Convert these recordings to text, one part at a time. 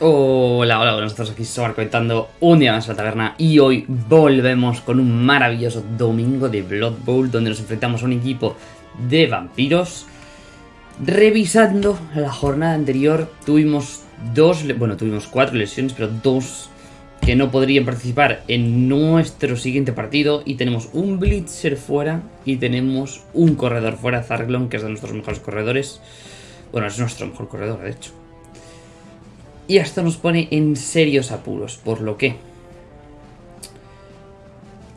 Hola, hola, nosotros aquí Sobar comentando un día más a la taberna y hoy volvemos con un maravilloso domingo de Blood Bowl donde nos enfrentamos a un equipo de vampiros. Revisando la jornada anterior tuvimos dos, bueno tuvimos cuatro lesiones pero dos que no podrían participar en nuestro siguiente partido y tenemos un Blitzer fuera y tenemos un corredor fuera, Zarglon, que es de nuestros mejores corredores. Bueno, es nuestro mejor corredor, de hecho. Y esto nos pone en serios apuros, por lo que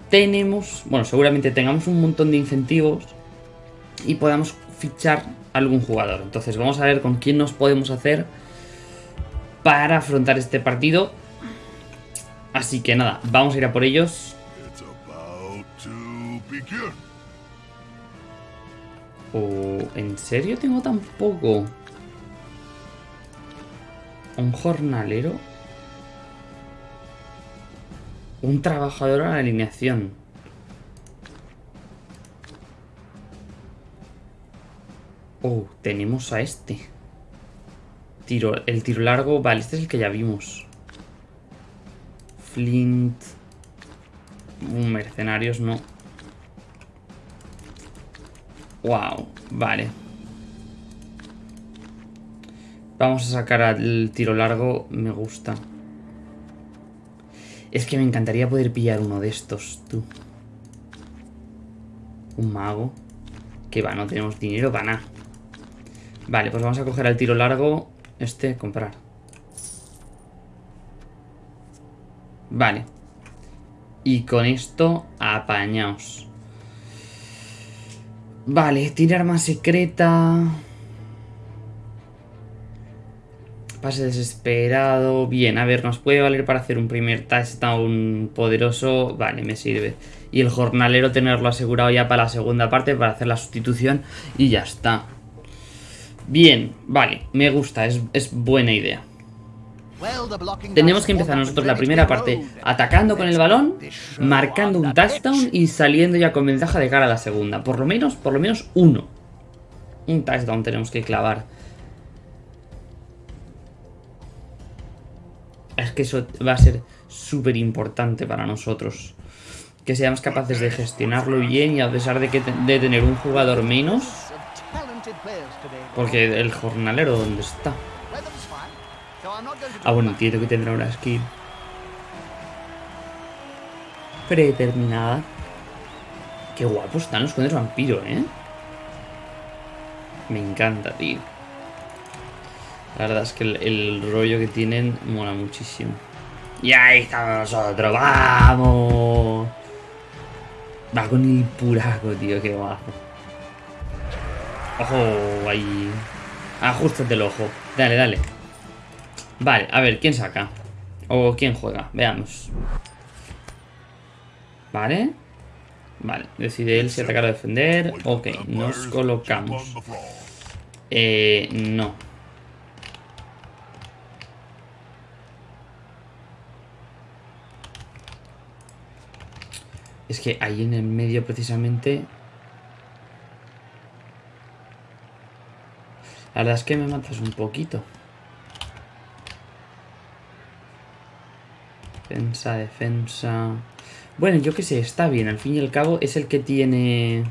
tenemos, bueno, seguramente tengamos un montón de incentivos y podamos fichar algún jugador. Entonces vamos a ver con quién nos podemos hacer para afrontar este partido. Así que nada, vamos a ir a por ellos. Oh, ¿En serio tengo tan poco? Un jornalero. Un trabajador a la alineación. Oh, tenemos a este. Tiro, el tiro largo. Vale, este es el que ya vimos. Flint. Mercenarios, no. Wow, vale. Vamos a sacar al tiro largo, me gusta. Es que me encantaría poder pillar uno de estos, tú. Un mago. Que va, no tenemos dinero para nada. Vale, pues vamos a coger al tiro largo. Este, comprar. Vale. Y con esto, apañaos. Vale, tirar más secreta... Pase desesperado. Bien, a ver, nos puede valer para hacer un primer touchdown poderoso. Vale, me sirve. Y el jornalero tenerlo asegurado ya para la segunda parte, para hacer la sustitución. Y ya está. Bien, vale, me gusta, es, es buena idea. Tenemos que empezar nosotros la primera parte atacando con el balón, marcando un touchdown y saliendo ya con ventaja de cara a la segunda. Por lo menos, por lo menos uno. Un touchdown tenemos que clavar. Es que eso va a ser súper importante para nosotros. Que seamos capaces de gestionarlo bien y a pesar de, que de tener un jugador menos... Porque el jornalero, ¿dónde está? Ah, bueno, entiendo que tendrá una skin. Predeterminada. Qué guapos están los condes vampiro, ¿eh? Me encanta, tío. La verdad es que el, rollo que tienen mola muchísimo. Y ahí estamos nosotros, ¡vamos! Va con el puraco, tío, qué guapo. Ojo, ahí. Ajustate el ojo. Dale, dale. Vale, a ver, ¿quién saca? O quién juega, veamos. Vale. Vale, decide él si atacar o defender. Ok, nos colocamos. Eh, no. Es que ahí en el medio precisamente... La verdad es que me matas un poquito. Defensa, defensa... Bueno, yo qué sé, está bien. Al fin y al cabo es el que tiene...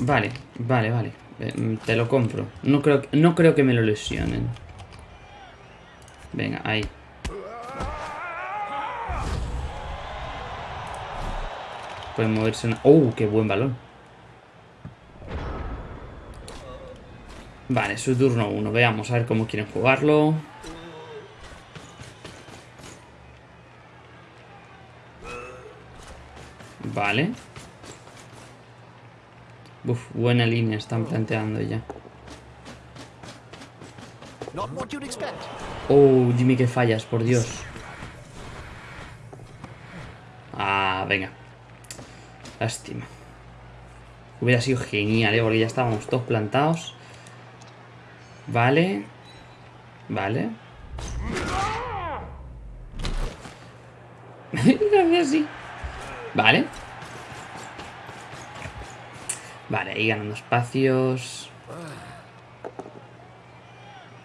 Vale, vale, vale. Eh, te lo compro. No creo, no creo que me lo lesionen. Venga, ahí. Puede moverse una... ¡Oh, qué buen balón! Vale, su turno 1. Veamos a ver cómo quieren jugarlo. Vale. Uf, buena línea están planteando ya. Oh, dime que fallas, por Dios. Ah, venga. Lástima. Hubiera sido genial, ¿eh? Porque ya estábamos todos plantados. Vale. Vale. así. Vale. Vale, ahí ganando espacios.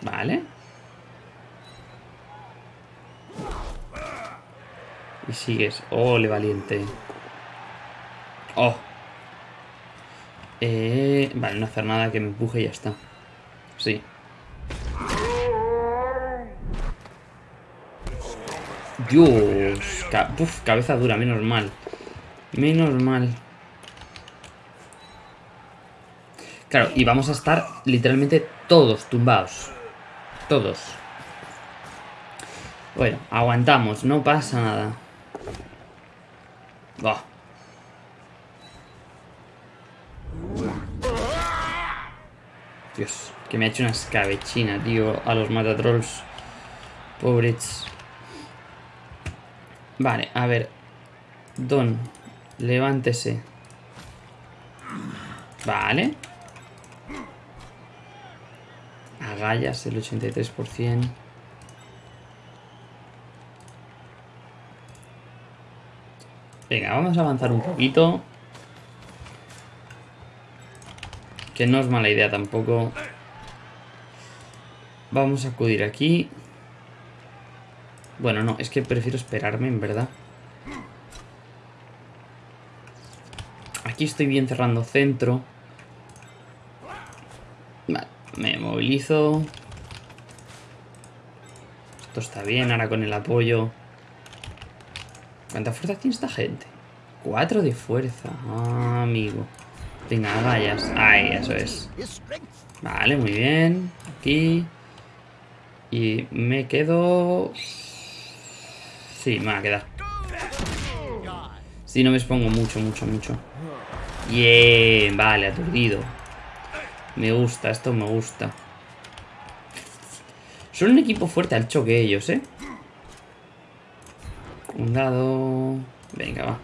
Vale. Y sigues. Ole, valiente. Oh. Eh, vale, no hacer nada que me empuje y ya está. Sí. Dios. cabeza dura, menos mal. Menos mal. Claro, y vamos a estar literalmente todos tumbados. Todos. Bueno, aguantamos, no pasa nada. Dios, que me ha hecho una escabechina, tío, a los matatrolls. Pobres. Vale, a ver. Don, levántese. Vale. Agallas el 83%. Venga, vamos a avanzar un poquito. Que no es mala idea tampoco. Vamos a acudir aquí. Bueno, no, es que prefiero esperarme, en verdad. Aquí estoy bien cerrando centro. Vale, me movilizo. Esto está bien, ahora con el apoyo. ¿Cuánta fuerza tiene esta gente? Cuatro de fuerza. Ah, amigo. Venga, vayas. Ahí, eso es. Vale, muy bien. Aquí. Y me quedo... Sí, me va a quedar. Si no me expongo mucho, mucho, mucho. Bien, vale, aturdido. Me gusta, esto me gusta. Son un equipo fuerte al choque ellos, ¿eh? Un dado... Venga, va.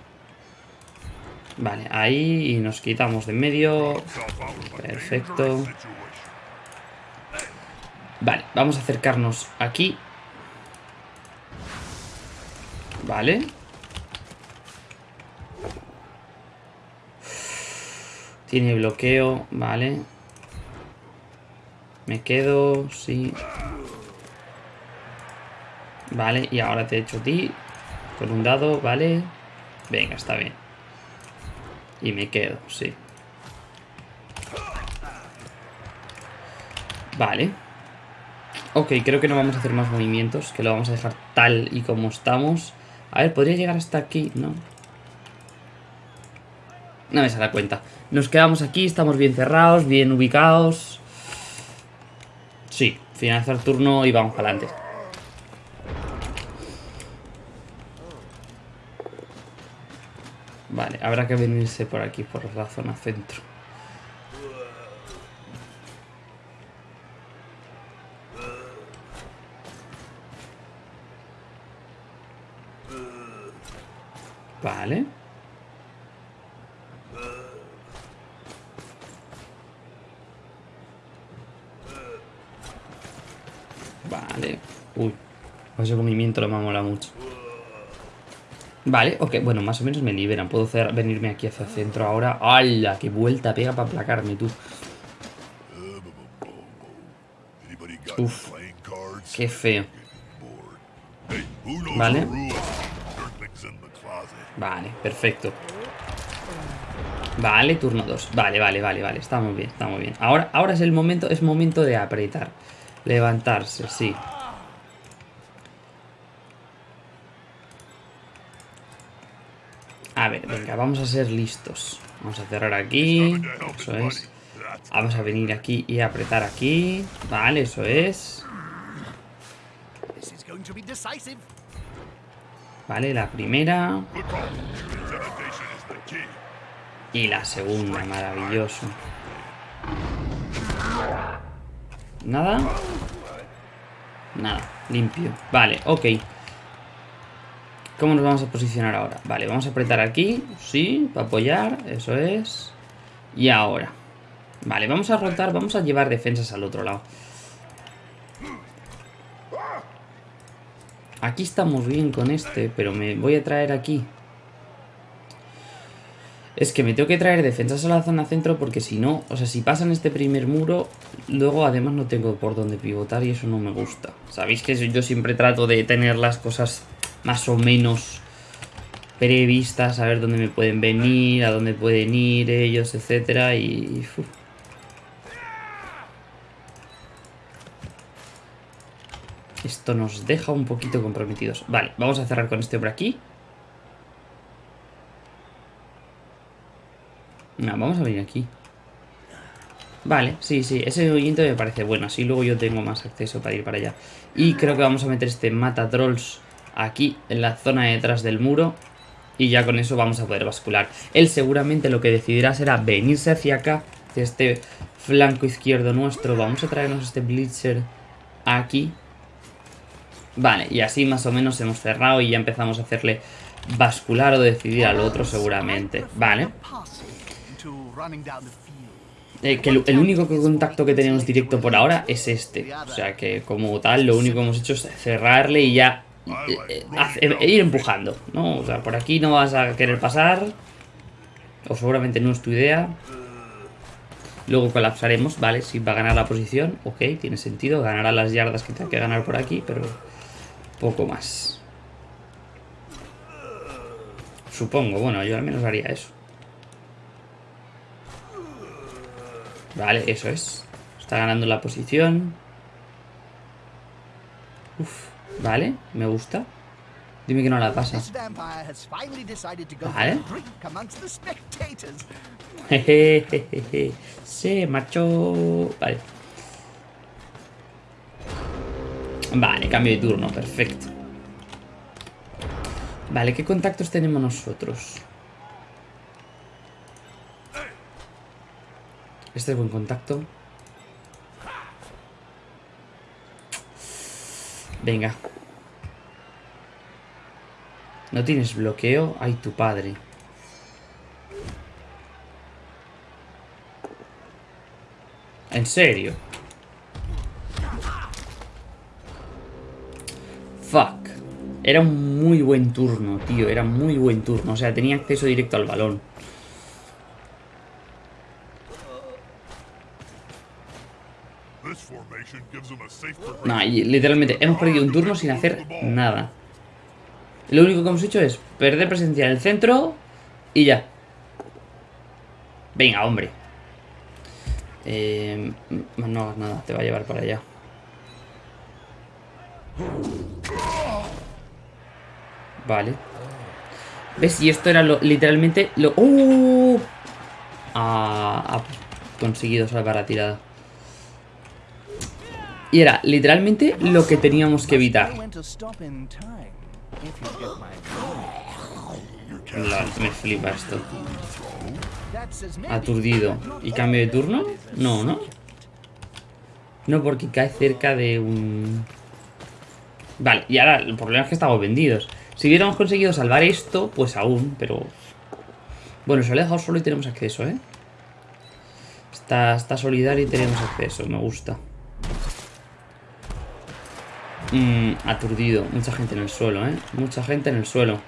Vale, ahí y nos quitamos de en medio. Perfecto. Vale, vamos a acercarnos aquí. Vale. Tiene bloqueo, vale. Me quedo, sí. Vale, y ahora te echo a ti. Con un dado, vale. Venga, está bien. Y me quedo, sí. Vale. Ok, creo que no vamos a hacer más movimientos. Que lo vamos a dejar tal y como estamos. A ver, ¿podría llegar hasta aquí? No. No me sale cuenta. Nos quedamos aquí, estamos bien cerrados, bien ubicados. Sí, finalizar turno y vamos para adelante. Vale, habrá que venirse por aquí, por la zona centro. Vale. Vale. Uy. Ese movimiento lo me mola mucho. Vale, ok, bueno, más o menos me liberan. Puedo hacer, venirme aquí hacia el centro ahora. ¡Hala! ¡Qué vuelta pega para aplacarme, tú! Uf, qué feo. Vale. Vale, perfecto. Vale, turno 2. Vale, vale, vale, vale. Está muy bien, está muy bien. Ahora, ahora es el momento, es momento de apretar. Levantarse, sí. A ver, vamos a ser listos. Vamos a cerrar aquí. Eso es. Vamos a venir aquí y apretar aquí. Vale, eso es. Vale, la primera. Y la segunda, maravilloso. ¿Nada? Nada, limpio. Vale, ok. ¿Cómo nos vamos a posicionar ahora? Vale, vamos a apretar aquí, sí, para apoyar, eso es. Y ahora. Vale, vamos a rotar, vamos a llevar defensas al otro lado. Aquí estamos bien con este, pero me voy a traer aquí. Es que me tengo que traer defensas a la zona centro porque si no, o sea, si pasan este primer muro, luego además no tengo por dónde pivotar y eso no me gusta. Sabéis que yo siempre trato de tener las cosas más o menos previstas, saber dónde me pueden venir, a dónde pueden ir ellos, etcétera y... Esto nos deja un poquito comprometidos. Vale, vamos a cerrar con este por aquí. No, vamos a venir aquí. Vale, sí, sí, ese movimiento me parece bueno. Así luego yo tengo más acceso para ir para allá. Y creo que vamos a meter este mata trolls aquí, en la zona detrás del muro. Y ya con eso vamos a poder bascular. Él seguramente lo que decidirá será venirse hacia acá, de este flanco izquierdo nuestro. Vamos a traernos este Blitzer aquí. Vale, y así más o menos hemos cerrado y ya empezamos a hacerle bascular o decidir al otro seguramente. Vale. Eh, que el, único contacto que tenemos directo por ahora es este. O sea que como tal lo único que hemos hecho es cerrarle y ya eh, eh, ir empujando, ¿no? O sea, por aquí no vas a querer pasar. O seguramente no es tu idea. Luego colapsaremos, ¿vale? Si va a ganar la posición, ok, tiene sentido. Ganará las yardas que tenga que ganar por aquí, pero poco más. Supongo, bueno, yo al menos haría eso. Vale, eso es. Está ganando la posición. Uf, vale, me gusta. Dime que no la pasa. Vale. Se marchó. Vale. Vale, cambio de turno, perfecto. Vale, ¿qué contactos tenemos nosotros? Este es buen contacto. Venga. ¿No tienes bloqueo? Ay, tu padre. ¿En serio? Fuck. Era un muy buen turno, tío. Era muy buen turno. O sea, tenía acceso directo al balón. No, literalmente hemos perdido un turno sin hacer nada. Lo único que hemos hecho es perder presencia en el centro y ya. Venga, hombre. Eh, no hagas nada, te va a llevar para allá. Vale. ¿Ves? Y esto era lo, literalmente lo... ¡Uh! ha conseguido salvar la tirada. Y era literalmente lo que teníamos que evitar. me flipa esto. Aturdido. ¿Y cambio de turno? No, ¿no? No, porque cae cerca de un... Vale, y ahora el problema es que estamos vendidos. Si hubiéramos conseguido salvar esto, pues aún, pero... Bueno, se lo he dejado solo y tenemos acceso, ¿eh? Está, está solidario y tenemos acceso, me gusta. Mm, aturdido. Mucha gente en el suelo, ¿eh? Mucha gente en el suelo.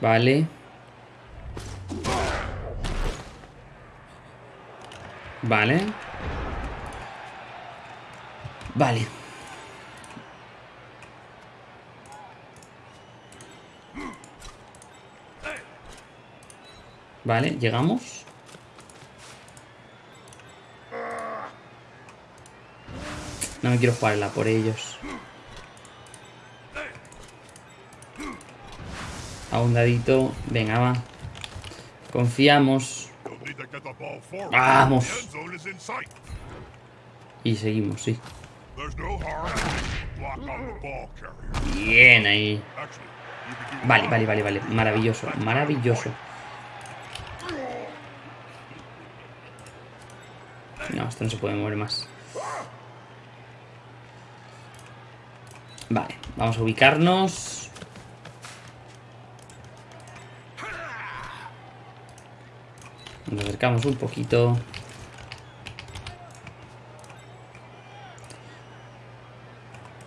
Vale. Vale. Vale. Vale, llegamos. No me quiero jugarla por ellos. A un dadito. Venga, va. Confiamos. Vamos. Y seguimos, sí. Bien ahí. Vale, vale, vale, vale. Maravilloso, maravilloso. No, esto no se puede mover más. Vale, vamos a ubicarnos. Nos acercamos un poquito.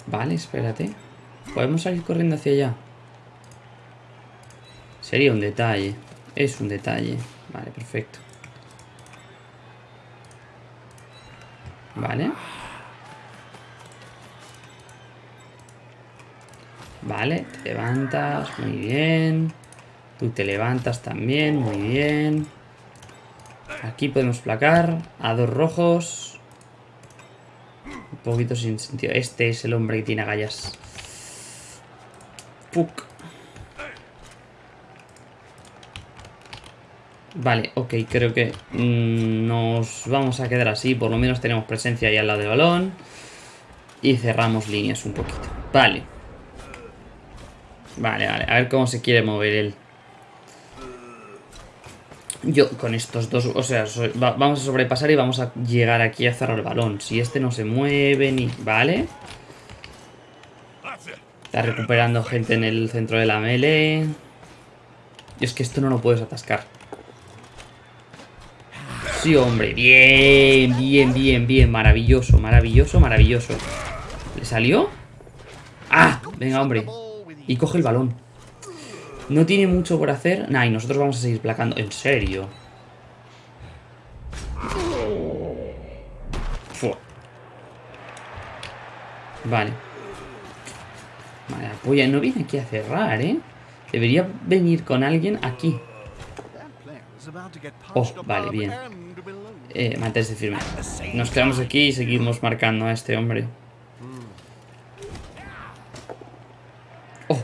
Vale, espérate. ¿Podemos salir corriendo hacia allá? Sería un detalle. Es un detalle. Vale, perfecto. Vale. Vale, te levantas, muy bien. Tú te levantas también, muy bien. Aquí podemos placar a dos rojos. Un poquito sin sentido. Este es el hombre que tiene agallas. Puck. Vale, ok, creo que mm, nos vamos a quedar así. Por lo menos tenemos presencia ahí al lado del balón. Y cerramos líneas un poquito. Vale. Vale, vale. A ver cómo se quiere mover él. Yo con estos dos, o sea, vamos a sobrepasar y vamos a llegar aquí a cerrar el balón. Si este no se mueve ni... Vale. Está recuperando gente en el centro de la melee. Y es que esto no lo puedes atascar. Sí, hombre. Bien, bien, bien, bien. Maravilloso, maravilloso, maravilloso. ¿Le salió? ¡Ah! Venga, hombre. Y coge el balón. No tiene mucho por hacer. Nah, y nosotros vamos a seguir placando. ¿En serio? Vale. Vale, apoya. No viene aquí a cerrar, ¿eh? Debería venir con alguien aquí. Oh, vale, bien. Eh, manténse firme. Nos quedamos aquí y seguimos marcando a este hombre.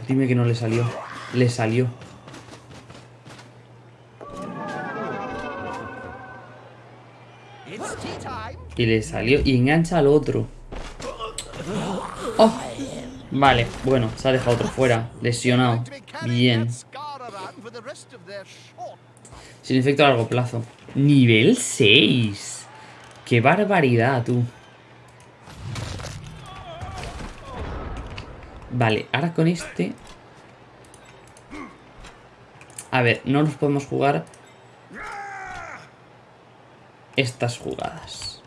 Dime que no le salió. Le salió. Y le salió. Y engancha al otro. Oh. Vale, bueno, se ha dejado otro fuera. Lesionado. Bien. Sin efecto a largo plazo. Nivel 6. Qué barbaridad, tú. Vale, ahora con este a ver, no nos podemos jugar estas jugadas.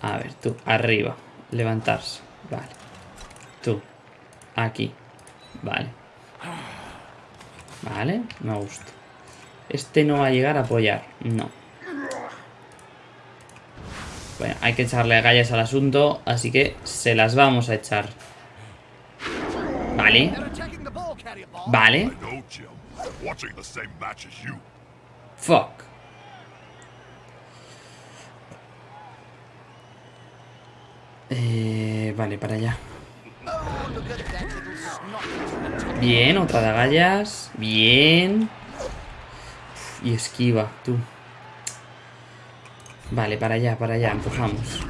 A ver, tú, arriba. Levantarse. Vale. Tú. Aquí. Vale. Vale, me gusta. Este no va a llegar a apoyar. No. Bueno, hay que echarle gallas al asunto, así que se las vamos a echar. Vale. Vale. Fuck. Eh, vale, para allá. Bien, otra de agallas. Bien. y esquiva, tú. Vale, para allá, para allá, empujamos.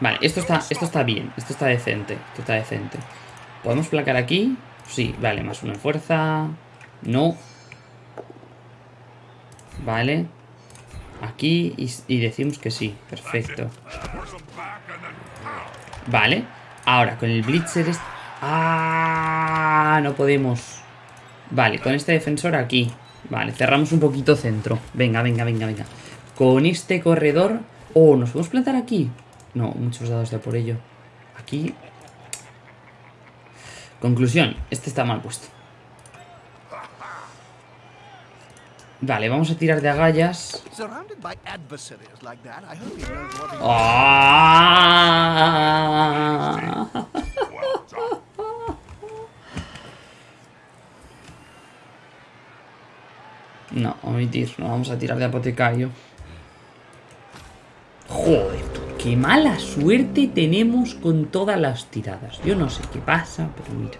Vale, esto está, esto está bien, esto está decente, esto está decente. ¿Podemos placar aquí? Sí, vale, más una fuerza. No. Vale. Aquí y, decimos que sí. Perfecto. Vale. Ahora, con el Blitzer... Es... ¡Ah! No podemos. Vale, con este defensor aquí. Vale, cerramos un poquito centro. Venga, venga, venga, venga. Con este corredor... Oh, ¿nos podemos plantar aquí? No, muchos dados de por ello. Aquí Conclusión, este está mal puesto. Vale, vamos a tirar de agallas. No, omitir, no vamos a tirar de apotecario. Joder, Qué mala suerte tenemos con todas las tiradas. Yo no sé qué pasa, pero mira.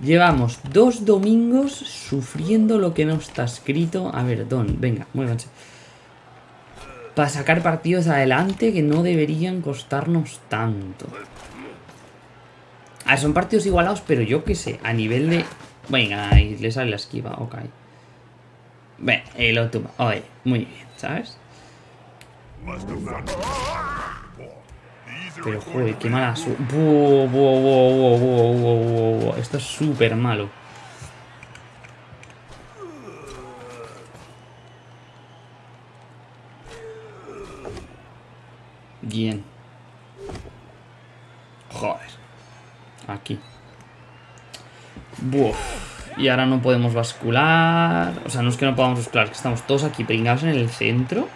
Llevamos dos domingos sufriendo lo que no está escrito. A ver, Don, venga, muévanse. Para sacar partidos adelante que no deberían costarnos tanto. Ah, son partidos igualados, pero yo qué sé, a nivel de... Venga, ahí le sale la esquiva, ok. Bueno, el otro... Oye, muy bien, ¿sabes? Pero joder, qué mala su... Esto es súper malo. Bien. Joder. Aquí. Buf. Y ahora no podemos bascular. O sea, no es que no podamos bascular, que estamos todos aquí pringados en el centro.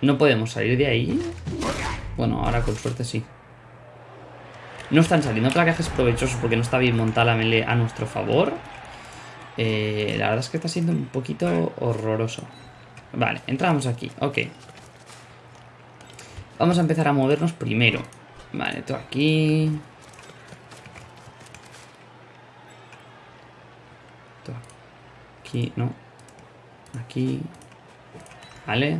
No podemos salir de ahí. Bueno, ahora con suerte sí. No están saliendo placajes provechosos porque no está bien montada la melee a nuestro favor. Eh, la verdad es que está siendo un poquito horroroso. Vale, entramos aquí. Ok. Vamos a empezar a movernos primero. Vale, tú aquí. Aquí, no. Aquí. Vale.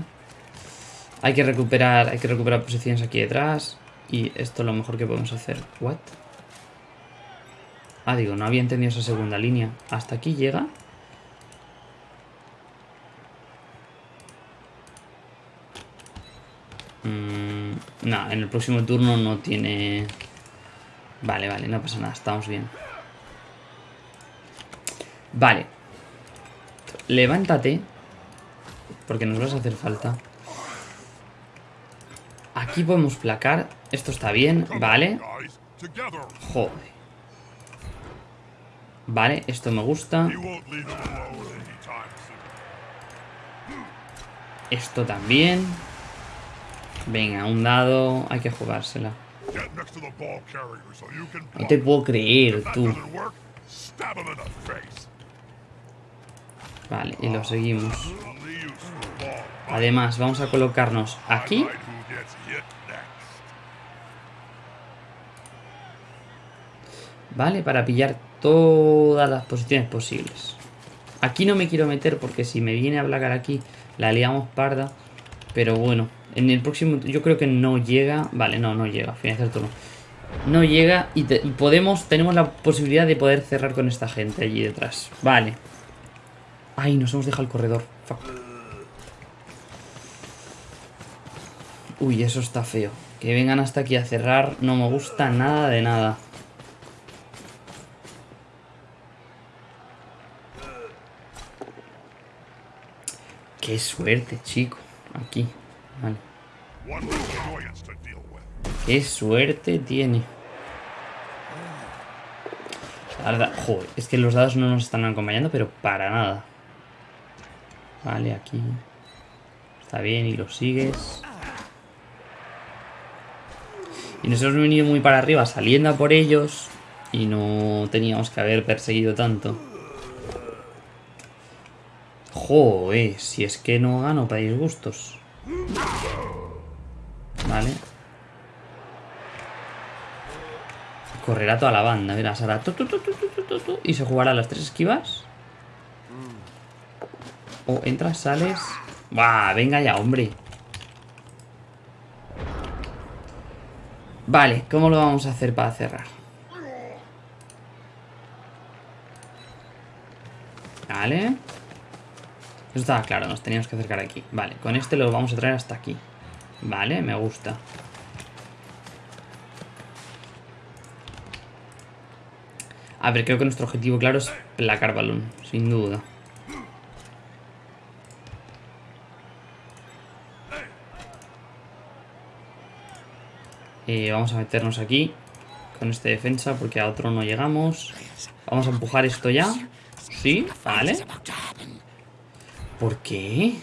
Hay que recuperar, hay que recuperar posiciones aquí detrás. Y esto es lo mejor que podemos hacer. ¿What? Ah, digo, no había entendido esa segunda línea. ¿Hasta aquí llega? Mm, no, en el próximo turno no tiene... Vale, vale, no pasa nada, estamos bien. Vale. Levántate. Porque nos vas a hacer falta. Aquí podemos placar. Esto está bien, vale. Joder. Vale, esto me gusta. Esto también. Venga, un dado. Hay que jugársela. No te puedo creer, tú. Vale, y lo seguimos. Además, vamos a colocarnos aquí. Vale, para pillar todas las posiciones posibles. Aquí no me quiero meter porque si me viene a placar aquí la liamos parda. Pero bueno, en el próximo yo creo que no llega. Vale, no, no llega, finalizar el turno. No llega y, podemos, tenemos la posibilidad de poder cerrar con esta gente allí detrás. Vale. Ay, nos hemos dejado el corredor. Uy, eso está feo. Que vengan hasta aquí a cerrar no me gusta nada de nada. Qué suerte, chico. Aquí. Vale. Qué suerte tiene. La verdad, joder, es que los dados no nos están acompañando, pero para nada. Vale, aquí. Está bien, y lo sigues. Y nos hemos venido muy para arriba saliendo a por ellos. Y no teníamos que haber perseguido tanto. Joder, si es que no gano para disgustos. Vale. Correrá toda la banda, verás, hará y se jugará las tres esquivas. O entras, sales. ¡Bah! Venga ya, hombre. Vale, ¿cómo lo vamos a hacer para cerrar? Vale. Eso estaba claro, nos teníamos que acercar aquí. Vale, con este lo vamos a traer hasta aquí. Vale, me gusta. A ver, creo que nuestro objetivo claro es placar balón, sin duda. Eh, vamos a meternos aquí con este defensa porque a otro no llegamos. Vamos a empujar esto ya. Sí, vale. ¿Por qué?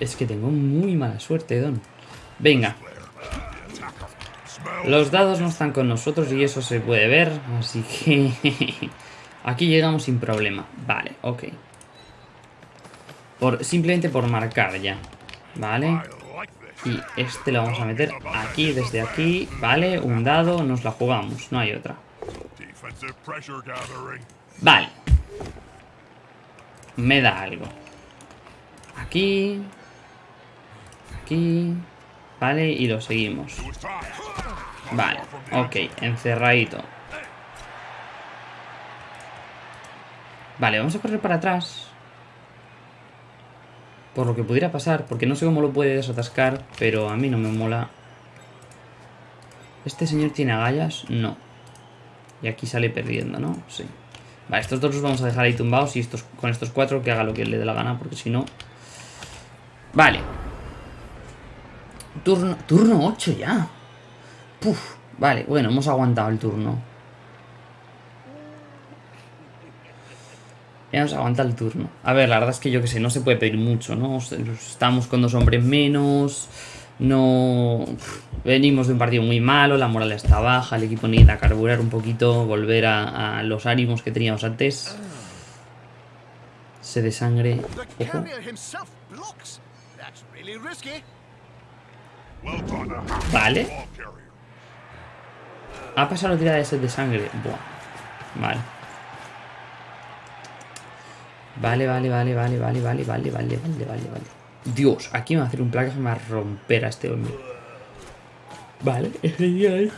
Es que tengo muy mala suerte, Don. Venga. Los dados no están con nosotros y eso se puede ver, así que... Aquí llegamos sin problema. Vale, ok. Por, simplemente por marcar ya. Vale. Y este lo vamos a meter aquí, desde aquí. Vale, un dado, nos la jugamos. No hay otra. Vale. Me da algo. Aquí. Aquí. Vale, y lo seguimos. Vale, ok, encerradito. Vale, vamos a correr para atrás. Por lo que pudiera pasar, porque no sé cómo lo puede desatascar, pero a mí no me mola. ¿Este señor tiene agallas? No. Y aquí sale perdiendo, ¿no? Sí. Vale, estos dos los vamos a dejar ahí tumbados y estos, con estos cuatro que haga lo que le dé la gana, porque si no... Vale. Turno, turno 8 ya. Puf, vale, bueno, hemos aguantado el turno. Ya nos aguanta el turno. A ver, la verdad es que yo que sé, no se puede pedir mucho, ¿no? Estamos con dos hombres menos. No... Venimos de un partido muy malo, la moral está baja, el equipo necesita carburar un poquito, volver a, los ánimos que teníamos antes. Se de sangre. Ojo. Vale. Ha pasado la tirada de sed de sangre. Buah. Vale. Vale, vale, vale, vale, vale, vale, vale, vale, vale, vale, vale. Dios, aquí me va a hacer un placa que me va a romper a este hombre. Vale, es genial.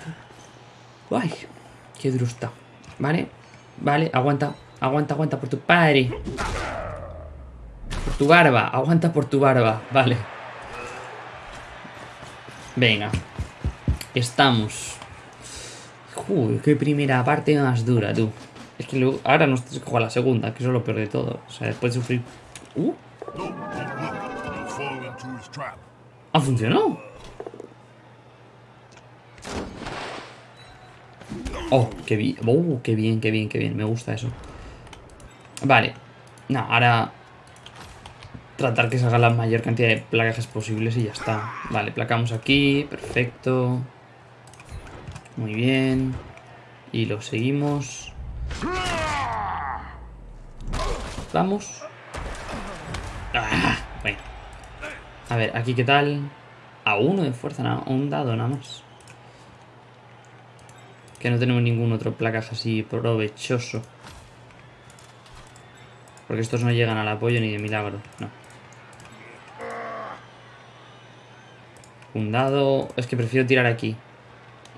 Ay, qué duro está. Vale, vale, aguanta, aguanta, aguanta por tu padre. Por tu barba, aguanta por tu barba. Vale. Venga. Estamos. Uy, qué primera parte más dura, tú. Es que luego, ahora nos tienes que jugar la segunda, que eso es lo peor de todo. O sea, después de sufrir... Uh. ¿Ha funcionado? Oh, qué bien. Oh, qué bien, qué bien, qué bien. Me gusta eso. Vale. No, ahora... Tratar que salga la mayor cantidad de placajes posibles y ya está. Vale, placamos aquí. Perfecto. Muy bien. Y lo seguimos. Vamos. Ah, bueno. A ver, aquí qué tal. A uno de fuerza, nada, un dado nada más. Que no tenemos ningún otro placaje así provechoso. Porque estos no llegan al apoyo ni de milagro, no. Un dado... Es que prefiero tirar aquí.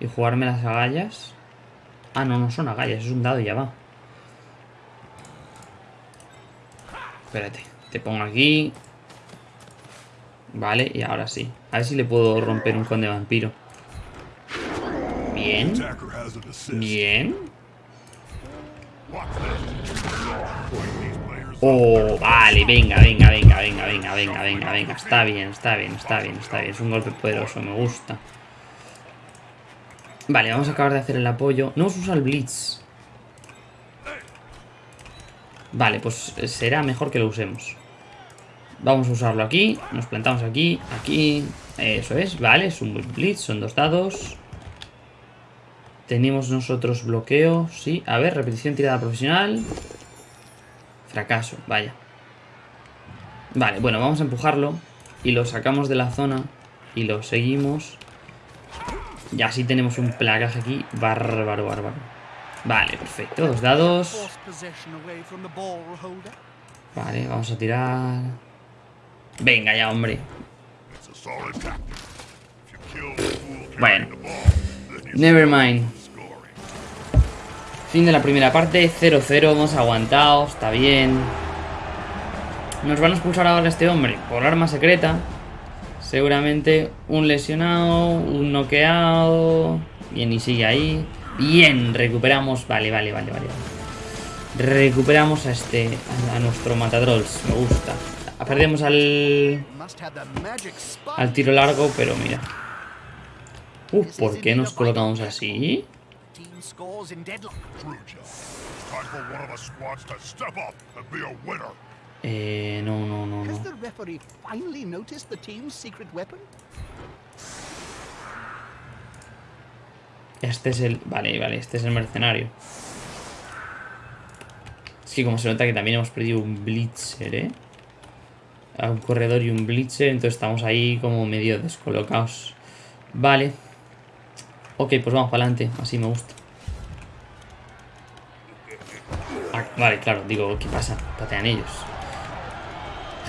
Y jugarme las agallas. Ah, no, no son agallas, es un dado y ya va. Espérate, te pongo aquí. Vale, y ahora sí. A ver si le puedo romper un conde vampiro. Bien. Bien. Oh, vale, venga, venga, venga, venga, venga, venga, venga, venga. Está bien, está bien, está bien, está bien. Es un golpe poderoso, me gusta. Vale, vamos a acabar de hacer el apoyo. No usa el Blitz. Vale, pues será mejor que lo usemos. Vamos a usarlo aquí. Nos plantamos aquí, aquí. Eso es, vale, es un Blitz, son dos dados. Tenemos nosotros bloqueo, sí. A ver, repetición tirada profesional. Fracaso, vaya. Vale, bueno, vamos a empujarlo. Y lo sacamos de la zona. Y lo seguimos. Y así tenemos un placaje aquí. Bárbaro, bárbaro. Vale, perfecto. Dos dados. Vale, vamos a tirar. Venga ya, hombre. Bueno. Nevermind. Fin de la primera parte. 0-0. Hemos aguantado. Está bien. Nos van a expulsar ahora a este hombre por arma secreta. Seguramente un lesionado, un noqueado. Bien, y sigue ahí. Bien, recuperamos. Vale, vale, vale, vale. Recuperamos a este, a, nuestro matadrolls. Me gusta. Perdemos al, al tiro largo, pero mira. Uf, ¿por qué nos colocamos así? Eh, no, no, no, no. Este es el... Vale, vale, este es el mercenario. Es que como se nota que también hemos perdido un blitzer, ¿eh? A un corredor y un blitzer, entonces estamos ahí como medio descolocados. Vale. Ok, pues vamos para adelante, así me gusta. Ah, vale, claro, digo, ¿qué pasa? Patean ellos.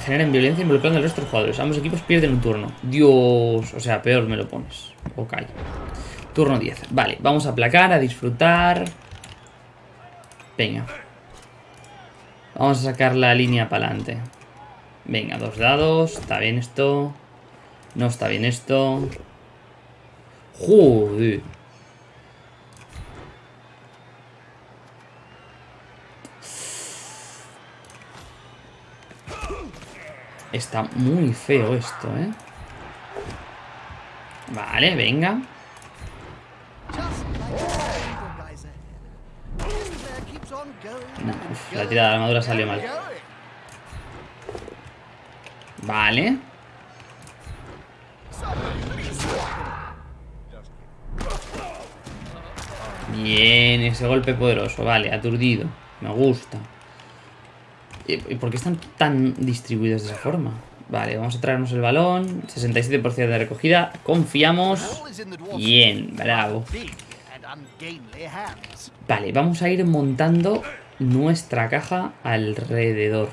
Generan violencia involucrando al resto de jugadores. Ambos equipos pierden un turno. Dios, o sea, peor me lo pones. Ok. Turno 10. Vale, vamos a aplacar, a disfrutar. Venga. Vamos a sacar la línea para adelante. Venga, dos dados. Está bien esto. No está bien esto. Joder. Está muy feo esto, ¿eh? Vale, venga. la velocidad, la armadura salió mal. Vale. Bien, ese golpe poderoso. Vale, aturdido. Me gusta. ¿Y por qué están tan distribuidos de esa forma? Vale, vamos a traernos el balón. 67% de recogida. Confiamos. Bien, bravo. Vale, vamos a ir montando nuestra caja alrededor.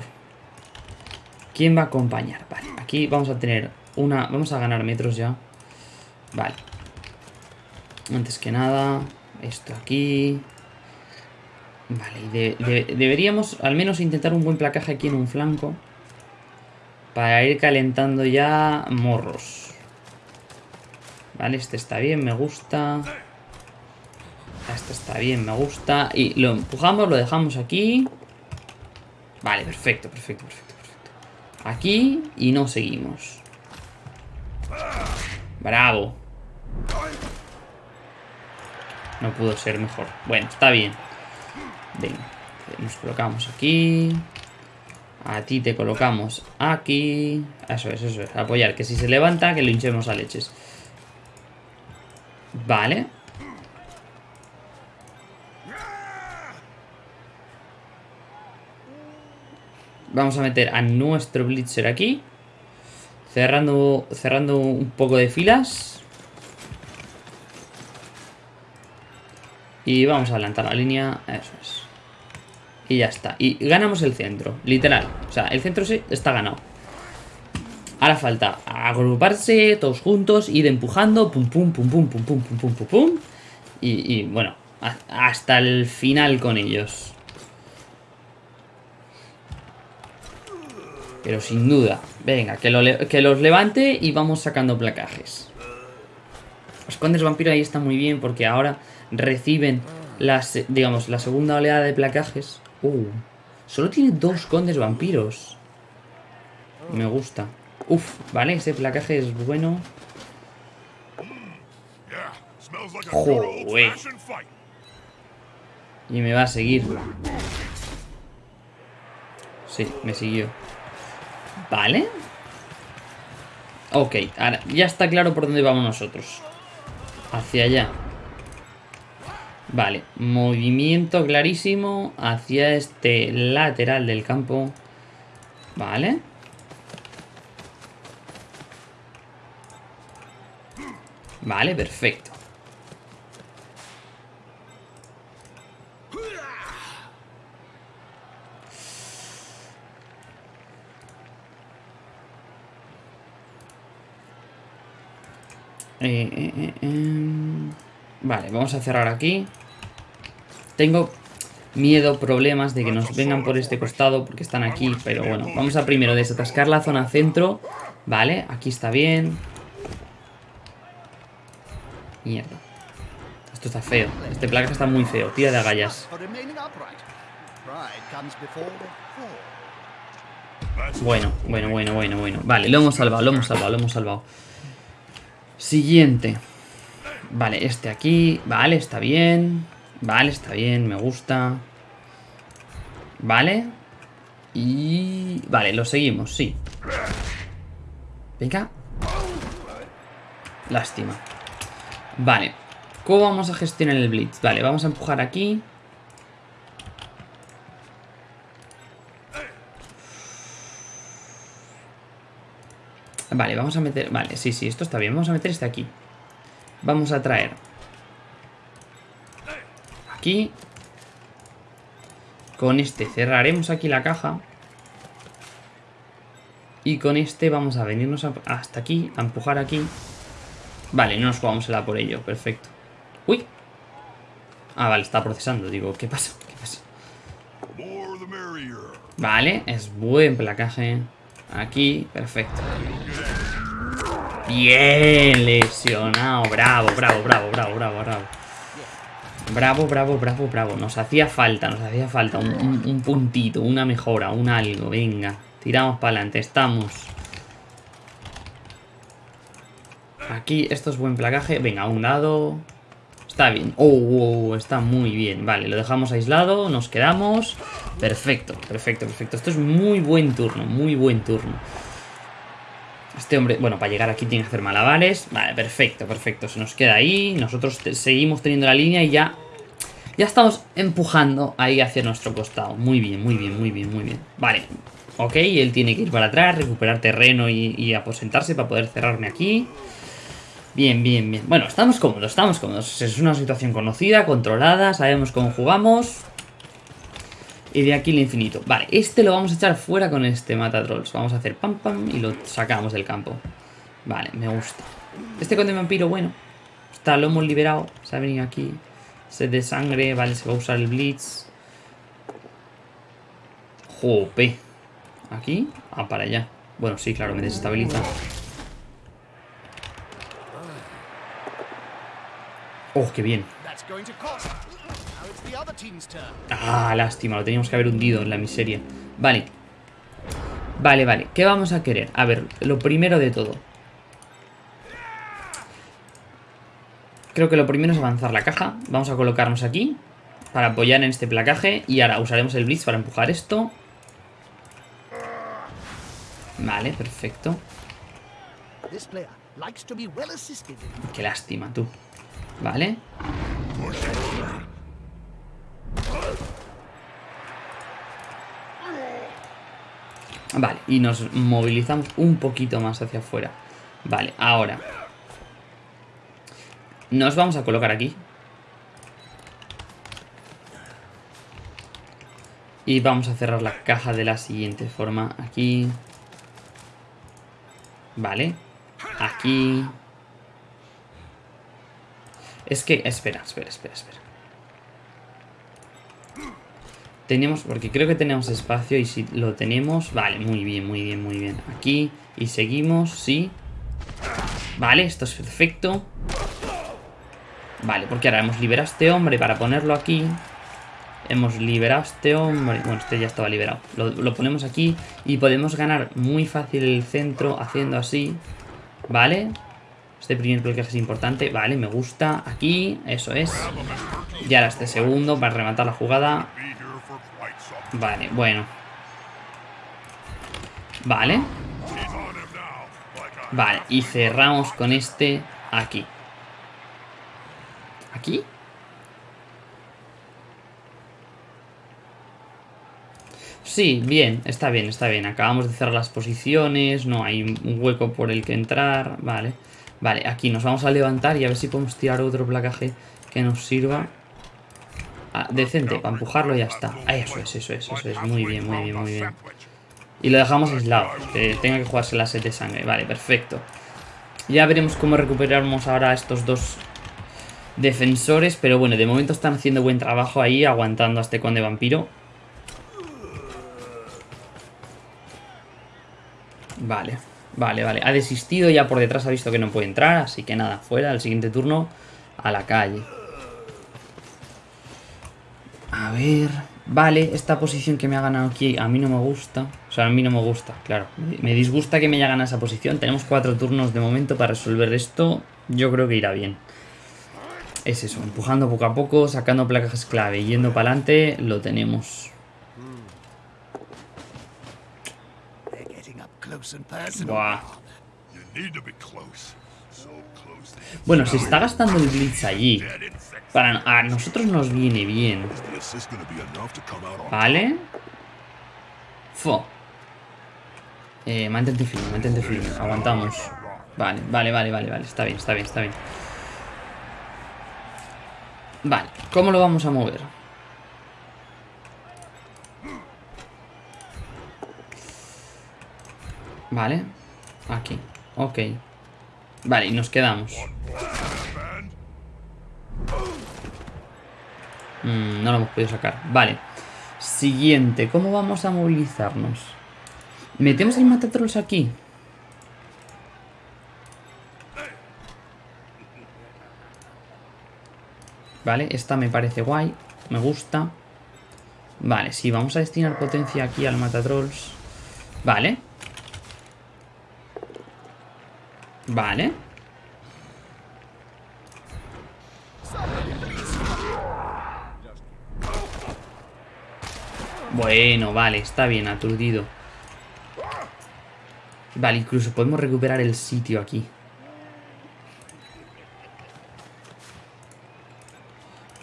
¿Quién va a acompañar? Vale, aquí vamos a tener una... Vamos a ganar metros ya. Vale. Antes que nada, esto aquí. Vale, deberíamos al menos intentar un buen placaje aquí en un flanco. Para ir calentando ya morros. Vale, este está bien, me gusta. Este está bien, me gusta. Y lo empujamos, lo dejamos aquí. Vale, perfecto, perfecto, perfecto, perfecto. Aquí y no seguimos. Bravo. No pudo ser mejor. Bueno, está bien. Venga, nos colocamos aquí. A ti te colocamos aquí. Eso es, eso es. Apoyar, que si se levanta, que lo hinchemos a leches. Vale. Vamos a meter a nuestro Blitzer aquí. Cerrando, cerrando un poco de filas. Y vamos a adelantar la línea. Eso es. Y ya está. Y ganamos el centro, literal. O sea, el centro sí está ganado. Ahora falta agruparse todos juntos, ir empujando, pum pum pum pum pum pum pum pum pum pum. Y, bueno, hasta el final con ellos. Pero sin duda. Venga, que, que los levante y vamos sacando placajes. Los condes vampiro ahí está muy bien porque ahora reciben las, digamos, la segunda oleada de placajes. Uh, solo tiene dos condes vampiros. Me gusta. Uf, vale, ese placaje es bueno. Joder. Y me va a seguir. Sí, me siguió. Vale. Ok, ahora ya está claro por dónde vamos nosotros. Hacia allá. Vale, movimiento clarísimo hacia este lateral del campo. Vale. Vale, perfecto. Eh, eh, eh, vale, vamos a cerrar aquí. Tengo miedo, problemas de que nos vengan por este costado porque están aquí, pero bueno, vamos a primero desatascar la zona centro. Vale, aquí está bien. Mierda. Esto está feo. Este placa está muy feo. Tira de agallas. Bueno, bueno, bueno, bueno, bueno. Vale, lo hemos salvado, lo hemos salvado, lo hemos salvado. Siguiente. Vale, este aquí. Vale, está bien. Vale, está bien, me gusta. Vale. Y... Vale, lo seguimos, sí. Venga. Lástima. Vale. ¿Cómo vamos a gestionar el blitz? Vale, vamos a empujar aquí. Vale, vamos a meter... Vale, sí, sí, esto está bien. Vamos a meter este aquí. Vamos a traer... Con este cerraremos aquí la caja. Y con este vamos a venirnos hasta aquí, a empujar aquí. Vale, no nos jugamos el A por ello, perfecto. ¡Uy! Ah, vale, está procesando. Digo, ¿qué pasa? ¿Qué pasa? Vale, es buen placaje. Aquí, perfecto. Bien, lesionado. Bravo, bravo, bravo, bravo, bravo, bravo. Bravo, bravo, bravo, bravo. Nos hacía falta, nos hacía falta un, puntito, una mejora, un algo. Venga, tiramos para adelante, estamos. Aquí, esto es buen placaje. Venga, un dado. Está bien. Oh, oh, oh, está muy bien. Vale, lo dejamos aislado, nos quedamos. Perfecto, perfecto, perfecto. Esto es muy buen turno, muy buen turno. Este hombre, bueno, para llegar aquí tiene que hacer malabares. Vale, perfecto, perfecto. Se nos queda ahí. Nosotros seguimos teniendo la línea y ya... Ya estamos empujando ahí hacia nuestro costado. Muy bien, muy bien, muy bien, muy bien. Vale, ok. Él tiene que ir para atrás, recuperar terreno y, y aposentarse para poder cerrarme aquí. Bien, bien, bien. Bueno, estamos cómodos, estamos cómodos. Es una situación conocida, controlada, sabemos cómo jugamos. Y de aquí el infinito. Vale, este lo vamos a echar fuera con este mata trolls. Vamos a hacer pam pam y lo sacamos del campo. Vale, me gusta. Este conde vampiro, bueno. Está, lo hemos liberado. Se ha venido aquí. Sed de sangre. Vale, se va a usar el blitz. Jope. ¿Aquí? Ah, para allá. Bueno, sí, claro, me desestabiliza. Oh, qué bien. Ah, lástima, lo teníamos que haber hundido en la miseria. Vale. Vale, vale. ¿Qué vamos a querer? A ver, lo primero de todo. Creo que lo primero es avanzar la caja. Vamos a colocarnos aquí para apoyar en este placaje. Y ahora usaremos el Blitz para empujar esto. Vale, perfecto. Qué lástima, tú. Vale. Vale, y nos movilizamos un poquito más hacia afuera. Vale, ahora. Nos vamos a colocar aquí. Y vamos a cerrar la caja de la siguiente forma. Aquí. Vale. Aquí. Es que, espera, espera, espera, espera. Tenemos, porque creo que tenemos espacio y si lo tenemos... Vale, muy bien, muy bien, muy bien. Aquí y seguimos, sí. Vale, esto es perfecto. Vale, porque ahora hemos liberado a este hombre para ponerlo aquí. Hemos liberado a este hombre. Bueno, este ya estaba liberado. Lo, ponemos aquí y podemos ganar muy fácil el centro haciendo así. Vale. Este primer bloque es importante. Vale, me gusta. Aquí, eso es. Y ahora este segundo para rematar la jugada. Vale, bueno. Vale. Vale, y cerramos con este aquí. ¿Aquí? Sí, bien, está bien, está bien. Acabamos de cerrar las posiciones, no hay un hueco por el que entrar, vale. Vale, aquí nos vamos a levantar y a ver si podemos tirar otro placaje que nos sirva. Ah, decente, para empujarlo y ya está. Ah, eso es, eso es, eso es. Muy bien, muy bien, muy bien. Y lo dejamos aislado, que tenga que jugarse la sed de sangre. Vale, perfecto. Ya veremos cómo recuperamos ahora estos dos defensores. Pero bueno, de momento están haciendo buen trabajo ahí, aguantando a este conde vampiro. Vale. Vale, vale. Ha desistido, ya por detrás ha visto que no puede entrar, así que nada, fuera, al siguiente turno, a la calle. A ver... Vale, esta posición que me ha ganado aquí a mí no me gusta. O sea, a mí no me gusta, claro. Me disgusta que me haya ganado esa posición. Tenemos cuatro turnos de momento para resolver esto. Yo creo que irá bien. Es eso, empujando poco a poco, sacando placas clave, yendo para adelante, lo tenemos. Bueno, se está gastando el Blitz allí. Para, a nosotros nos viene bien. Vale. Fo. Eh, mantente firme, mantente firme. Aguantamos. Vale, vale, vale, vale, vale. Está bien, está bien, está bien. Vale, ¿cómo lo vamos a mover? Vale. Aquí. Ok. Vale, y nos quedamos. Mm, no lo hemos podido sacar. Vale. Siguiente. ¿Cómo vamos a movilizarnos? ¿Metemos el matatrolls aquí? Vale, esta me parece guay. Me gusta. Vale, sí, vamos a destinar potencia aquí al matatrolls. Vale. Vale. Bueno, vale, está bien, aturdido. Vale, incluso podemos recuperar el sitio aquí.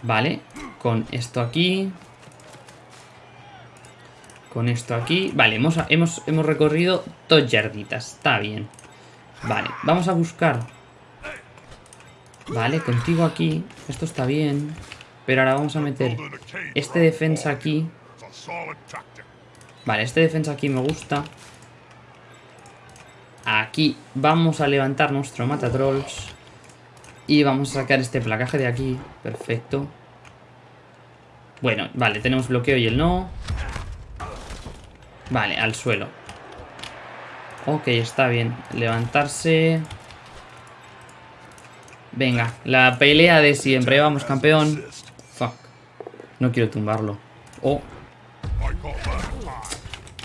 Vale, con esto aquí. Con esto aquí. Vale, hemos, hemos, hemos recorrido dos yarditas. Está bien. Vale, vamos a buscar. Vale, contigo aquí. Esto está bien. Pero ahora vamos a meter este defensa aquí. Vale, este defensa aquí me gusta. Aquí vamos a levantar nuestro matatrolls. Y vamos a sacar este placaje de aquí. Perfecto. Bueno, vale, tenemos bloqueo y el no. Vale, al suelo. Ok, está bien. Levantarse. Venga, la pelea de siempre. Vamos, campeón. Fuck. No quiero tumbarlo. Oh.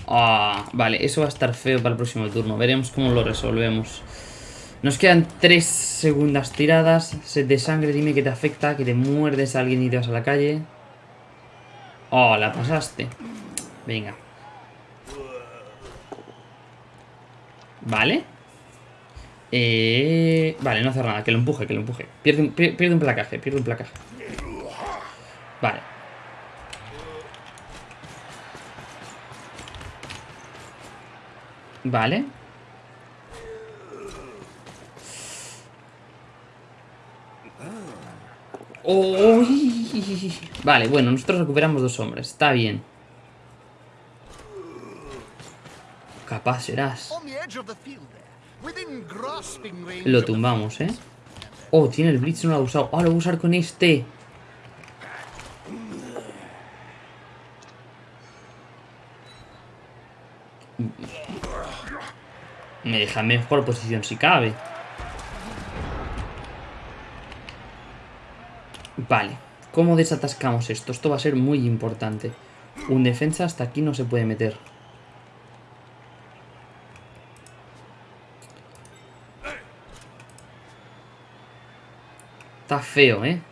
Ah, vale, eso va a estar feo para el próximo turno. Veremos cómo lo resolvemos. Nos quedan tres segundas tiradas. Set de sangre, dime que te afecta, que te muerdes a alguien y te vas a la calle. Oh, la pasaste. Venga. Vale. Eh, vale, no hace nada. Que lo empuje, que lo empuje. Pierde, pierde un placaje, pierde un placaje. Vale. Vale. Vale, bueno, nosotros recuperamos dos hombres. Está bien. Capaz serás. Lo tumbamos, ¿eh? Oh, tiene el Blitz, no lo ha usado. Ah, lo voy a usar con este. Me deja mejor posición si cabe. Vale, ¿cómo desatascamos esto? Esto va a ser muy importante. Un defensa hasta aquí no se puede meter. Está feo, ¿eh?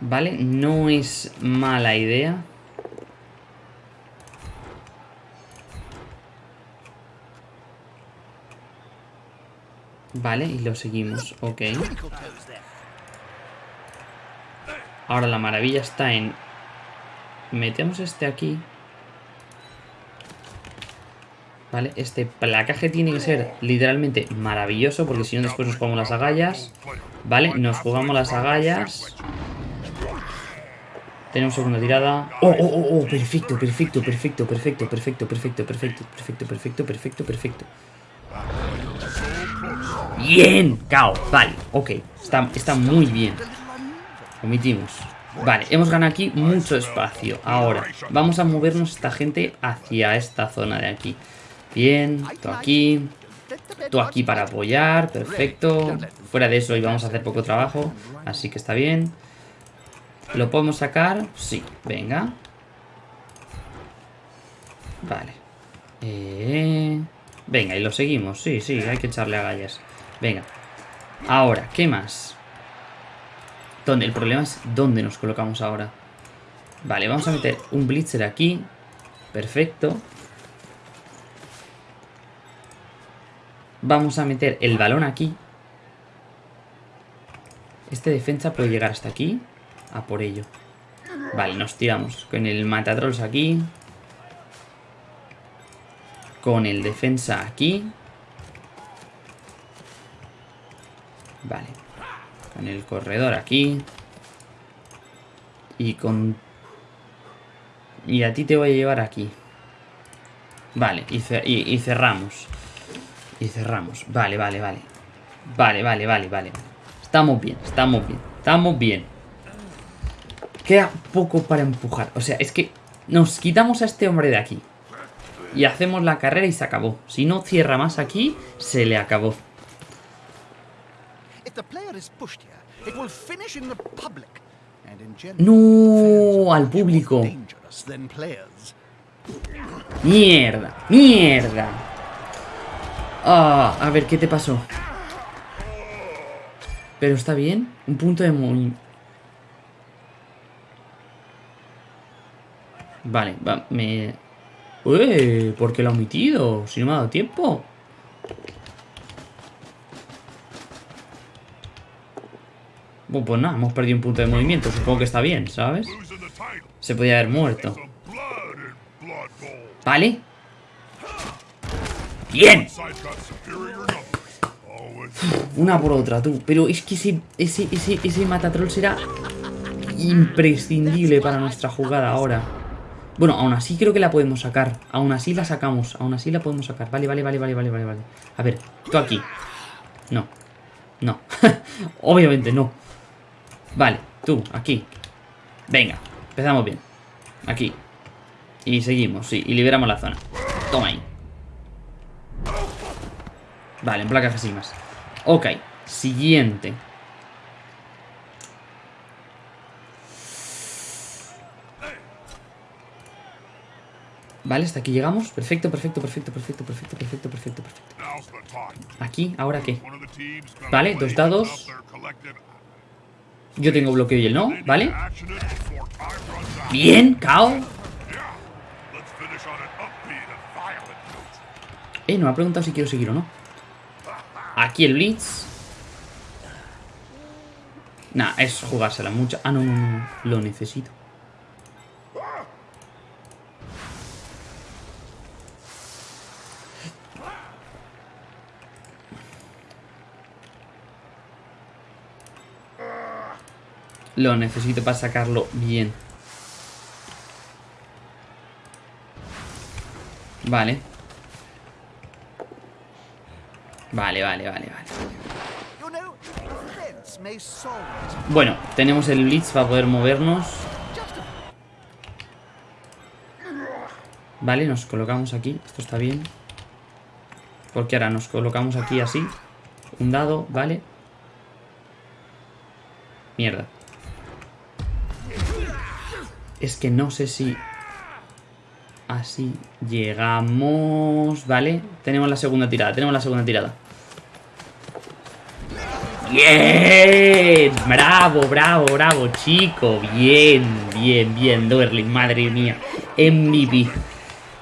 Vale, no es mala idea. Vale, y lo seguimos, ok. Ahora la maravilla está en... Metemos este aquí. Vale, este placaje tiene que ser literalmente maravilloso porque si no después nos jugamos las agallas. Vale, nos jugamos las agallas. Tenemos segunda tirada. ¡Oh, oh, oh! oh perfecto, perfecto, perfecto, perfecto, perfecto, perfecto, perfecto, perfecto, perfecto, perfecto, perfecto. ¡Bien! ¡Cao! Vale, ok. Está, está muy bien. Omitimos. Vale, hemos ganado aquí mucho espacio. Ahora, vamos a movernos esta gente hacia esta zona de aquí. Bien, tú aquí. Tú aquí para apoyar, perfecto. Fuera de eso hoy vamos a hacer poco trabajo, así que está bien. ¿Lo podemos sacar? Sí, venga. Vale. Eh... Venga, y lo seguimos. Sí, sí, hay que echarle agallas. Venga. Ahora, ¿qué más? ¿Dónde? El problema es dónde nos colocamos ahora. Vale, vamos a meter un blitzer aquí. Perfecto. Vamos a meter el balón aquí. Este defensa puede llegar hasta aquí. Por ello. Vale, nos tiramos con el matatrolls aquí. Con el defensa aquí. Vale. Con el corredor aquí. Y con... Y a ti te voy a llevar aquí. Vale, y, y cerramos. Y cerramos. Vale, vale, vale. Vale, vale, vale, vale. Estamos bien, estamos bien. Estamos bien. Queda poco para empujar. O sea, es que nos quitamos a este hombre de aquí. Y hacemos la carrera y se acabó. Si no cierra más aquí, se le acabó. No, al público. Mierda, mierda. Ah, a ver, ¿qué te pasó? Pero está bien. Un punto de movimiento. Vale, va, me... Uy, ¿por qué lo ha omitido? Si no me ha dado tiempo. Bueno, pues nada, hemos perdido un punto de movimiento. Supongo que está bien, ¿sabes? Se podía haber muerto. Vale. ¡Bien! Una por otra, tú. Pero es que ese, ese, ese, ese matatrol será imprescindible para nuestra jugada ahora. Bueno, aún así creo que la podemos sacar. Aún así la sacamos. Aún así la podemos sacar. Vale, vale, vale, vale, vale, vale. vale. A ver, tú aquí. No. No. Obviamente no. Vale, tú, aquí. Venga, empezamos bien. Aquí. Y seguimos, sí. Y liberamos la zona. Toma ahí. Vale, en placas así más. Ok, siguiente. Vale, hasta aquí llegamos. Perfecto, perfecto, perfecto, perfecto, perfecto, perfecto, perfecto, perfecto. Aquí, ¿ahora qué? Vale, dos dados. Yo tengo bloqueo y él no, ¿vale? Bien, Kao. Eh, no me ha preguntado si quiero seguir o no. Aquí el Blitz. Nah, es jugársela mucho. Ah, no, no, no. Lo necesito. Lo necesito para sacarlo bien. Vale. Vale, vale, vale, vale. Bueno, tenemos el Blitz para poder movernos. Vale, nos colocamos aquí. Esto está bien. Porque ahora nos colocamos aquí así. Un dado, vale. Mierda. Es que no sé si... Así llegamos... Vale, tenemos la segunda tirada, tenemos la segunda tirada. ¡Bien! Bravo, bravo, bravo, chico. Bien, bien, bien, Duerling, madre mía. MVP.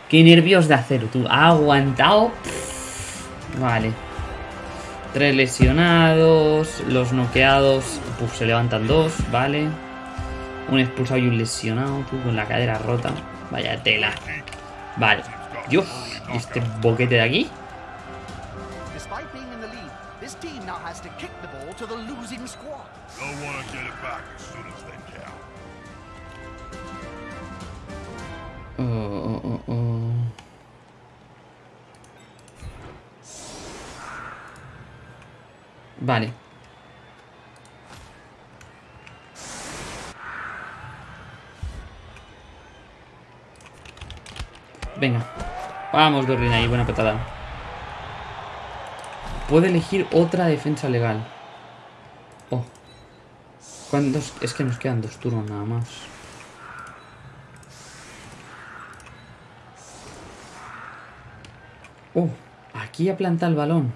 Qué nervios de acero, tú. Ha aguantado. Vale. Tres lesionados. Los noqueados. Pues se levantan dos, vale. Un expulsado y un lesionado, tú, con la cadera rota. Vaya tela. Vale. Dios, este boquete de aquí. Oh, oh, oh, oh. Vale. Venga. Vamos, Dorlin ahí, buena petada. Puede elegir otra defensa legal. Oh. ¿Cuántos? Es que nos quedan dos turnos nada más. Oh, aquí ha plantado el balón.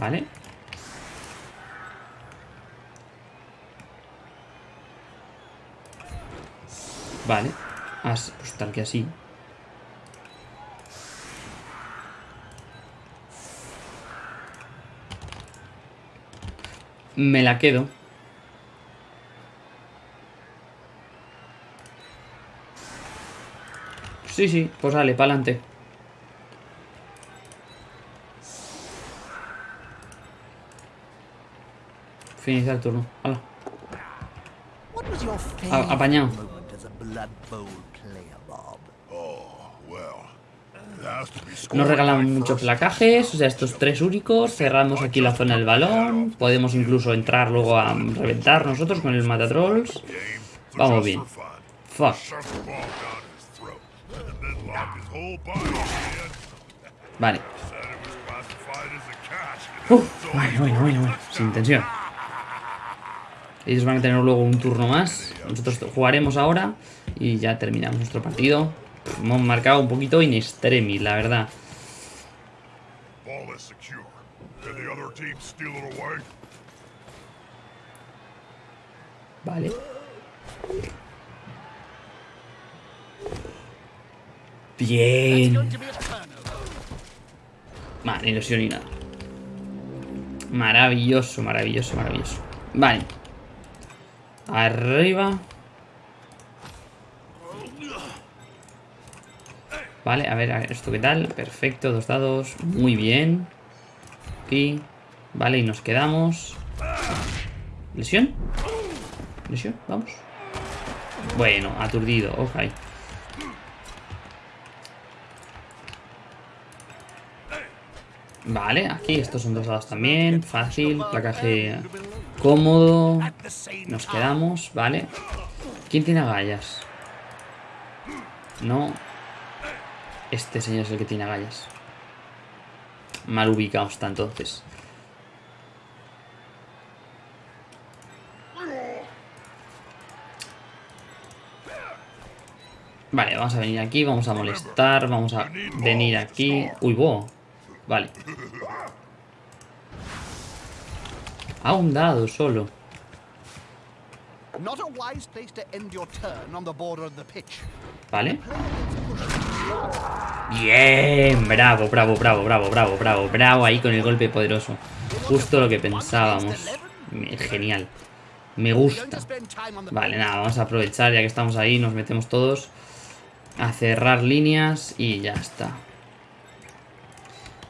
¿Vale? Vale. As, pues tal que así. Me la quedo. Sí, sí, pues dale, para adelante. Finalizar el turno. Hala. A apañado. Nos regalan muchos placajes, o sea, estos tres únicos. Cerramos aquí la zona del balón. Podemos incluso entrar luego a reventar nosotros con el matatrolls. Vamos bien. Fuck. Vale. Bueno, bueno, bueno, bueno. Sin tensión. Ellos van a tener luego un turno más. Nosotros jugaremos ahora y ya terminamos nuestro partido. Hemos marcado un poquito in extremis, la verdad. Vale. Bien. Vale, ni lesión ni nada. Maravilloso, maravilloso, maravilloso. Vale. Arriba. Vale, a ver, esto qué tal. Perfecto, dos dados. Muy bien. Aquí. Vale, y nos quedamos. ¿Lesión? ¿Lesión? Vamos. Bueno, aturdido, ok. Vale, aquí estos son dos dados también. Fácil, placaje cómodo. Nos quedamos, vale. ¿Quién tiene agallas? No. Este señor es el que tiene agallas. Mal ubicado está entonces. Vale, vamos a venir aquí, vamos a molestar, vamos a venir aquí. Uy, bo. Vale. Ha un dado solo. Vale. Bien, bravo, bravo, bravo, bravo, bravo, bravo, bravo ahí con el golpe poderoso. Justo lo que pensábamos. Genial. Me gusta. Vale, nada, vamos a aprovechar ya que estamos ahí, nos metemos todos a cerrar líneas y ya está.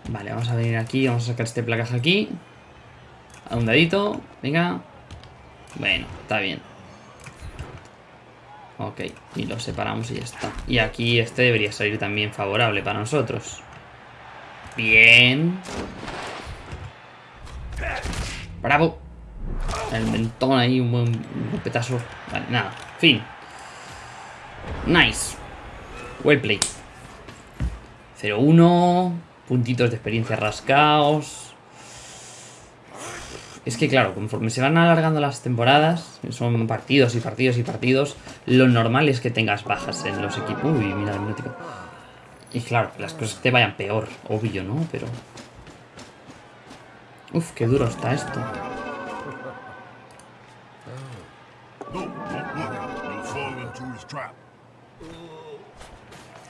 Vale, vamos a venir aquí, vamos a sacar este placaje aquí. A un dadito, venga. Bueno, está bien. Ok, y lo separamos y ya está. Y aquí este debería salir también favorable para nosotros. Bien. Bravo. El mentón ahí, un buen un golpetazo. Vale, nada. Fin. Nice. Well played. 0-1. Puntitos de experiencia rascaos. Es que claro, conforme se van alargando las temporadas, son partidos y partidos y partidos, lo normal es que tengas bajas en los equipos. Uy, mira el minútico. Y claro, las cosas te vayan peor, obvio, ¿no? Pero... Uf, qué duro está esto.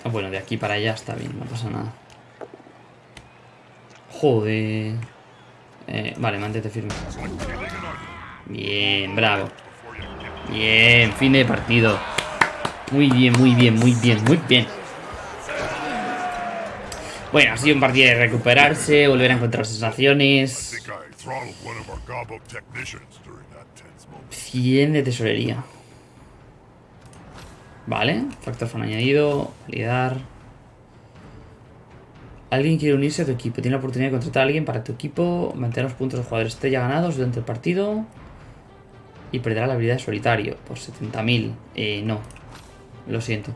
Ah, bueno, de aquí para allá está bien, no pasa nada. Joder. Eh, vale, mantente firme. Bien, bravo. Bien, fin de partido. Muy bien, muy bien, muy bien, muy bien. Bueno, ha sido un partido de recuperarse, volver a encontrar sensaciones. think I throttled one of our Gobbo technicians during that tense moment. 100 de tesorería. Vale, factor fan añadido, validar. Alguien quiere unirse a tu equipo. Tiene la oportunidad de contratar a alguien para tu equipo. Mantener los puntos de jugadores estrella ganados durante el partido. Y perderá la habilidad de solitario por 70.000. Eh, no. Lo siento.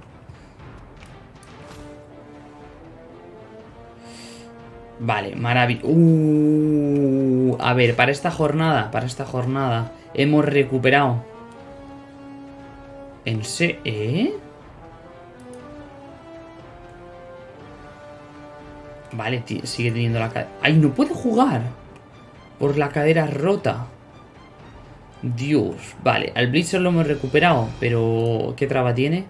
Vale, maravilloso. Uh, a ver, para esta jornada, para esta jornada, hemos recuperado. ¿En se ¿Eh? Vale, sigue teniendo la cadera. ¡Ay, no puede jugar! Por la cadera rota. Dios. Vale, al Blizzard lo hemos recuperado, pero ¿qué traba tiene?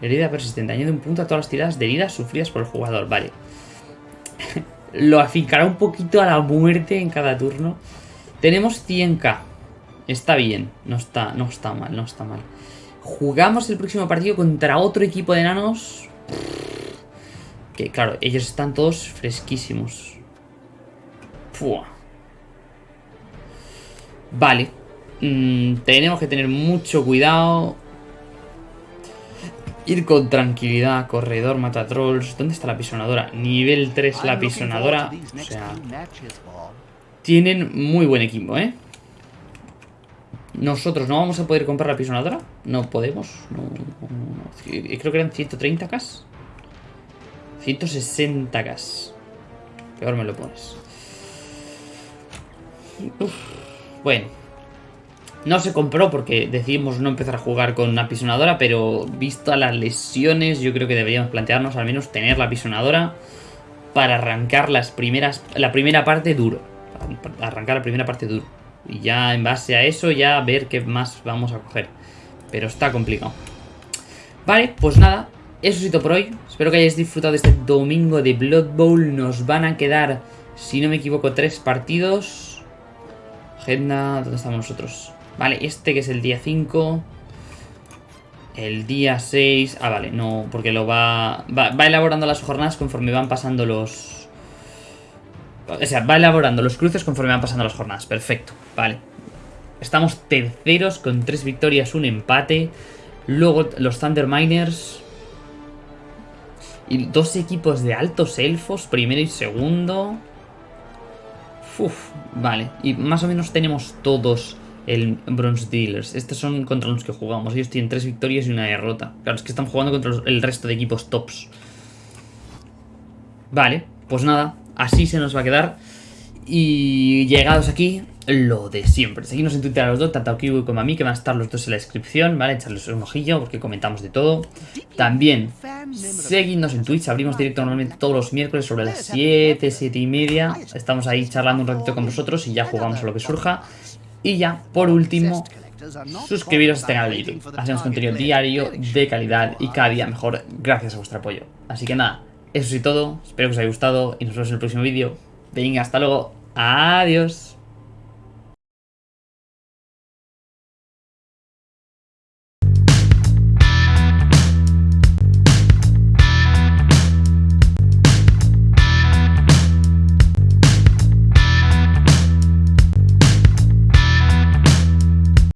Herida persistente. Añade un punto a todas las tiradas de heridas sufridas por el jugador. Vale. lo afincará un poquito a la muerte en cada turno. Tenemos 100k. Está bien. No está, no está mal, no está mal. Jugamos el próximo partido contra otro equipo de enanos. Que claro, ellos están todos fresquísimos. Fua. Vale. Mm, tenemos que tener mucho cuidado. Ir con tranquilidad. Corredor, mata trolls. ¿Dónde está la pisonadora? Nivel 3 la pisonadora. O sea, tienen muy buen equipo, ¿eh? Nosotros no vamos a poder comprar la pisonadora. No podemos. Creo que eran 130k. 160k. Peor me lo pones. Bueno. No se compró porque decidimos no empezar a jugar con una pisonadora, pero visto las lesiones, yo creo que deberíamos plantearnos al menos tener la pisonadora para arrancar las primeras, la primera parte duro. Arrancar la primera parte duro. Y ya en base a eso, ya ver qué más vamos a coger. Pero está complicado. Vale, pues nada, eso es todo por hoy. Espero que hayáis disfrutado de este domingo de Blood Bowl. Nos van a quedar, si no me equivoco, tres partidos. Agenda, ¿dónde estamos nosotros? Vale, este que es el día 5. El día 6. Ah, vale, no, porque lo va, va. Va elaborando las jornadas conforme van pasando los. O sea, va elaborando los cruces conforme van pasando las jornadas. Perfecto, vale. Estamos terceros con tres victorias, un empate. Luego los Thunder Miners. Y dos equipos de altos elfos, primero y segundo. Uf, vale. Y más o menos tenemos todos el Bronze Dealers. Estos son contra los que jugamos. Ellos tienen tres victorias y una derrota. Claro, es que están jugando contra el resto de equipos tops. Vale, pues nada. Así se nos va a quedar. Y llegados aquí, lo de siempre. Seguimos en Twitter a los dos, tanto a Kiwi como a mí, que van a estar los dos en la descripción, ¿vale? Echarles un ojillo porque comentamos de todo. También, seguidnos en Twitch, abrimos directo normalmente todos los miércoles sobre las 7, 7 y media. Estamos ahí charlando un ratito con vosotros y ya jugamos a lo que surja. Y ya, por último, suscribiros a este canal de YouTube. Hacemos contenido diario, de calidad y cada día mejor gracias a vuestro apoyo. Así que nada, eso es todo. Espero que os haya gustado y nos vemos en el próximo vídeo. Venga, hasta luego. Adiós.